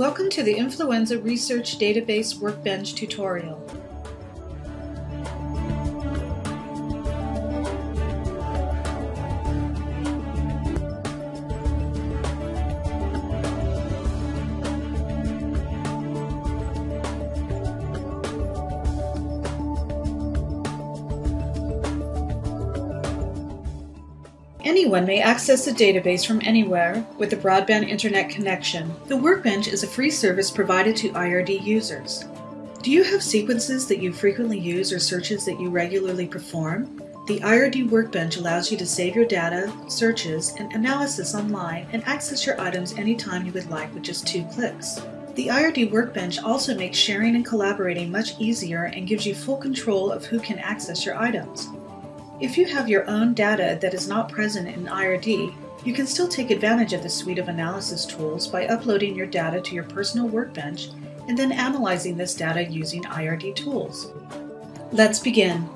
Welcome to the Influenza Research Database Workbench tutorial. Anyone may access the database from anywhere with a broadband internet connection. The Workbench is a free service provided to IRD users. Do you have sequences that you frequently use or searches that you regularly perform? The IRD Workbench allows you to save your data, searches, and analysis online and access your items anytime you would like with just two clicks. The IRD Workbench also makes sharing and collaborating much easier and gives you full control of who can access your items. If you have your own data that is not present in IRD, you can still take advantage of the suite of analysis tools by uploading your data to your personal workbench and then analyzing this data using IRD tools. Let's begin.